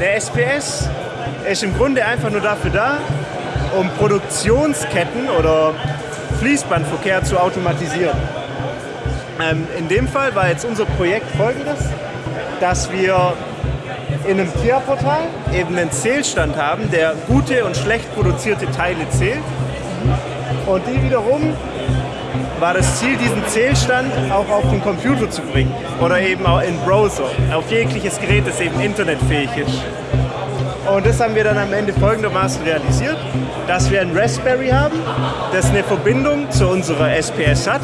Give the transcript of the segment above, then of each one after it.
Eine SPS ist im Grunde einfach nur dafür da, um Produktionsketten oder Fließbandverkehr zu automatisieren. Ähm, in dem Fall war jetzt unser Projekt folgendes, dass wir in einem TIA-Portal eben einen Zählstand haben, der gute und schlecht produzierte Teile zählt. Und die wiederum war das Ziel, diesen Zählstand auch auf den Computer zu bringen oder eben auch in Browser, auf jegliches Gerät, das eben internetfähig ist. Und das haben wir dann am Ende folgendermaßen realisiert, dass wir ein Raspberry haben, das eine Verbindung zu unserer SPS hat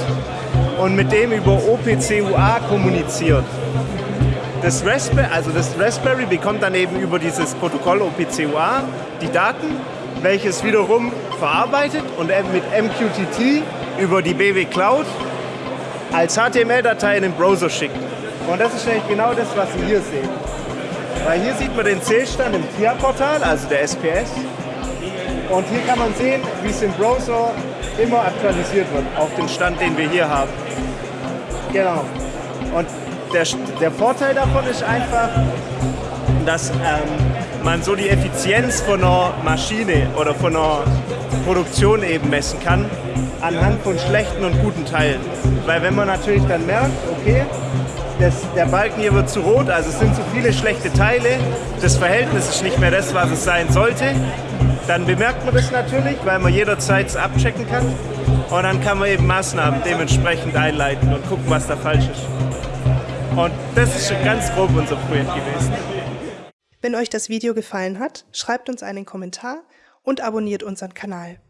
und mit dem über OPC-UA kommuniziert. Das Raspberry, also das Raspberry bekommt dann eben über dieses Protokoll OPC-UA die Daten, welches wiederum verarbeitet und mit MQTT über die BW Cloud als HTML-Datei in den Browser schickt. Und das ist nämlich genau das, was Sie hier sehen. Weil hier sieht man den Zählstand im TIA-Portal, also der SPS. Und hier kann man sehen, wie es im Browser immer aktualisiert wird, auf den Stand, den wir hier haben. Genau. Und der, der Vorteil davon ist einfach, dass ähm, man so die Effizienz von einer Maschine oder von einer Produktion eben messen kann, anhand von schlechten und guten Teilen. Weil wenn man natürlich dann merkt, okay, das, der Balken hier wird zu rot, also es sind zu viele schlechte Teile, das Verhältnis ist nicht mehr das, was es sein sollte, dann bemerkt man das natürlich, weil man jederzeit abchecken kann und dann kann man eben Maßnahmen dementsprechend einleiten und gucken, was da falsch ist. Und das ist schon ganz grob unser Projekt gewesen. Wenn euch das Video gefallen hat, schreibt uns einen Kommentar und abonniert unseren Kanal.